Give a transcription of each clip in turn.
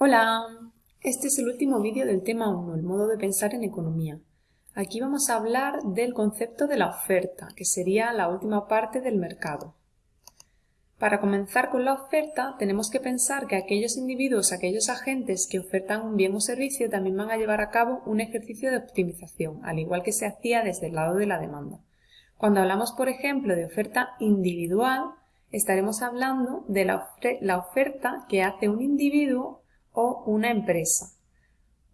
Hola, este es el último vídeo del tema 1, el modo de pensar en economía. Aquí vamos a hablar del concepto de la oferta, que sería la última parte del mercado. Para comenzar con la oferta, tenemos que pensar que aquellos individuos, aquellos agentes que ofertan un bien o servicio también van a llevar a cabo un ejercicio de optimización, al igual que se hacía desde el lado de la demanda. Cuando hablamos, por ejemplo, de oferta individual, estaremos hablando de la, la oferta que hace un individuo o una empresa.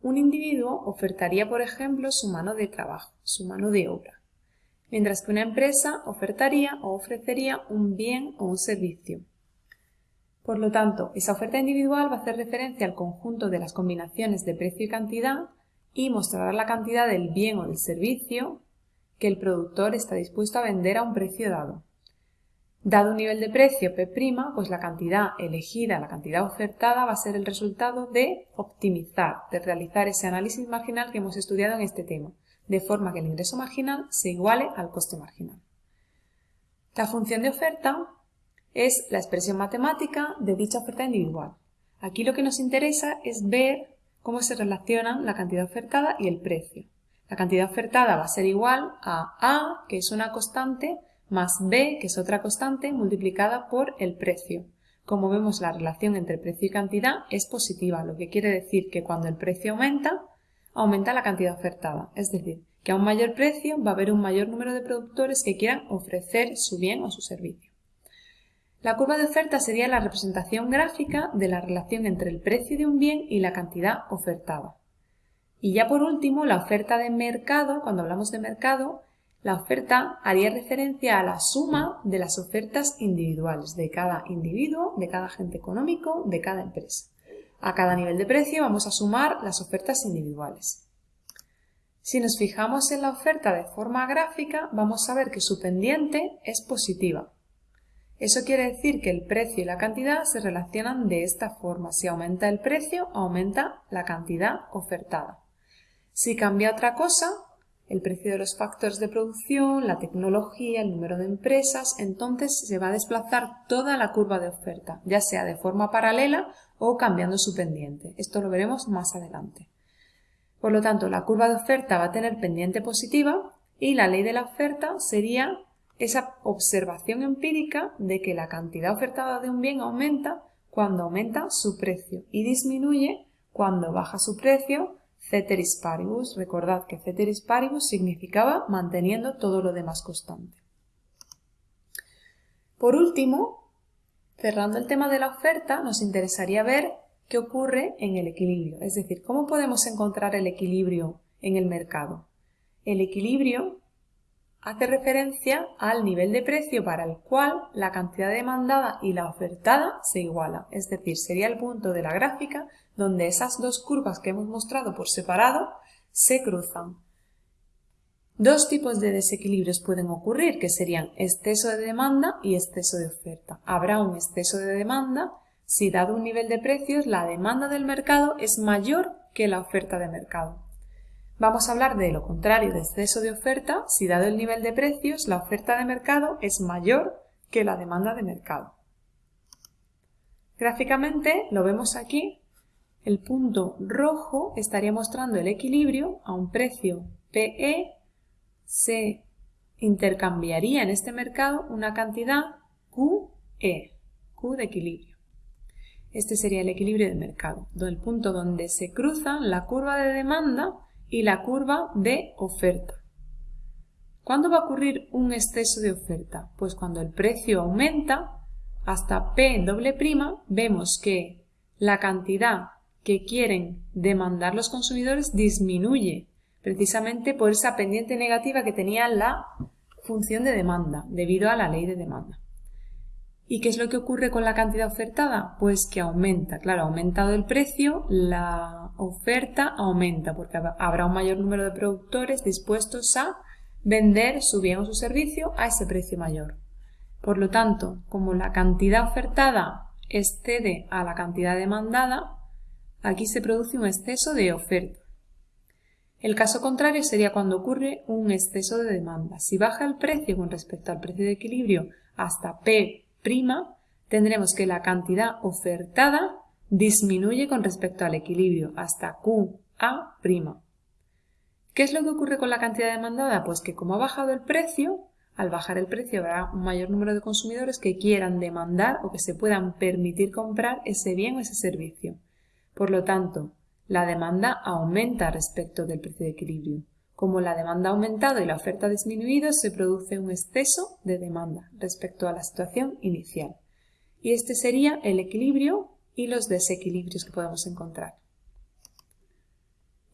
Un individuo ofertaría, por ejemplo, su mano de trabajo, su mano de obra, mientras que una empresa ofertaría o ofrecería un bien o un servicio. Por lo tanto, esa oferta individual va a hacer referencia al conjunto de las combinaciones de precio y cantidad y mostrará la cantidad del bien o del servicio que el productor está dispuesto a vender a un precio dado. Dado un nivel de precio P', pues la cantidad elegida, la cantidad ofertada va a ser el resultado de optimizar, de realizar ese análisis marginal que hemos estudiado en este tema, de forma que el ingreso marginal se iguale al coste marginal. La función de oferta es la expresión matemática de dicha oferta individual. Aquí lo que nos interesa es ver cómo se relacionan la cantidad ofertada y el precio. La cantidad ofertada va a ser igual a A, que es una constante, más b, que es otra constante, multiplicada por el precio. Como vemos, la relación entre precio y cantidad es positiva, lo que quiere decir que cuando el precio aumenta, aumenta la cantidad ofertada. Es decir, que a un mayor precio va a haber un mayor número de productores que quieran ofrecer su bien o su servicio. La curva de oferta sería la representación gráfica de la relación entre el precio de un bien y la cantidad ofertada. Y ya por último, la oferta de mercado, cuando hablamos de mercado, la oferta haría referencia a la suma de las ofertas individuales de cada individuo, de cada agente económico, de cada empresa. A cada nivel de precio vamos a sumar las ofertas individuales. Si nos fijamos en la oferta de forma gráfica, vamos a ver que su pendiente es positiva. Eso quiere decir que el precio y la cantidad se relacionan de esta forma. Si aumenta el precio, aumenta la cantidad ofertada. Si cambia otra cosa, el precio de los factores de producción, la tecnología, el número de empresas, entonces se va a desplazar toda la curva de oferta, ya sea de forma paralela o cambiando su pendiente. Esto lo veremos más adelante. Por lo tanto, la curva de oferta va a tener pendiente positiva y la ley de la oferta sería esa observación empírica de que la cantidad ofertada de un bien aumenta cuando aumenta su precio y disminuye cuando baja su precio ceteris paribus. Recordad que ceteris paribus significaba manteniendo todo lo demás constante. Por último, cerrando el tema de la oferta, nos interesaría ver qué ocurre en el equilibrio, es decir, cómo podemos encontrar el equilibrio en el mercado. El equilibrio hace referencia al nivel de precio para el cual la cantidad demandada y la ofertada se iguala, es decir, sería el punto de la gráfica donde esas dos curvas que hemos mostrado por separado se cruzan. Dos tipos de desequilibrios pueden ocurrir, que serían exceso de demanda y exceso de oferta. Habrá un exceso de demanda si dado un nivel de precios la demanda del mercado es mayor que la oferta de mercado. Vamos a hablar de lo contrario de exceso de oferta si dado el nivel de precios la oferta de mercado es mayor que la demanda de mercado. Gráficamente lo vemos aquí el punto rojo estaría mostrando el equilibrio a un precio PE. Se intercambiaría en este mercado una cantidad QE, Q de equilibrio. Este sería el equilibrio de mercado, el punto donde se cruzan la curva de demanda y la curva de oferta. ¿Cuándo va a ocurrir un exceso de oferta? Pues cuando el precio aumenta hasta P doble prima, vemos que la cantidad que quieren demandar los consumidores disminuye, precisamente por esa pendiente negativa que tenía la función de demanda, debido a la ley de demanda. ¿Y qué es lo que ocurre con la cantidad ofertada? Pues que aumenta. Claro, ha aumentado el precio, la oferta aumenta porque habrá un mayor número de productores dispuestos a vender su bien o su servicio a ese precio mayor. Por lo tanto, como la cantidad ofertada excede a la cantidad demandada, Aquí se produce un exceso de oferta. El caso contrario sería cuando ocurre un exceso de demanda. Si baja el precio con respecto al precio de equilibrio hasta P', tendremos que la cantidad ofertada disminuye con respecto al equilibrio hasta QA'. ¿Qué es lo que ocurre con la cantidad demandada? Pues que como ha bajado el precio, al bajar el precio habrá un mayor número de consumidores que quieran demandar o que se puedan permitir comprar ese bien o ese servicio. Por lo tanto, la demanda aumenta respecto del precio de equilibrio. Como la demanda ha aumentado y la oferta ha disminuido, se produce un exceso de demanda respecto a la situación inicial. Y este sería el equilibrio y los desequilibrios que podemos encontrar.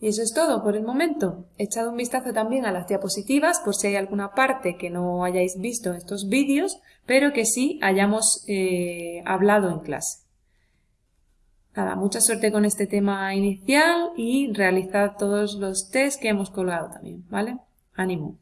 Y eso es todo por el momento. He echado un vistazo también a las diapositivas por si hay alguna parte que no hayáis visto en estos vídeos, pero que sí hayamos eh, hablado en clase. Nada, mucha suerte con este tema inicial y realizad todos los test que hemos colgado también, ¿vale? Ánimo.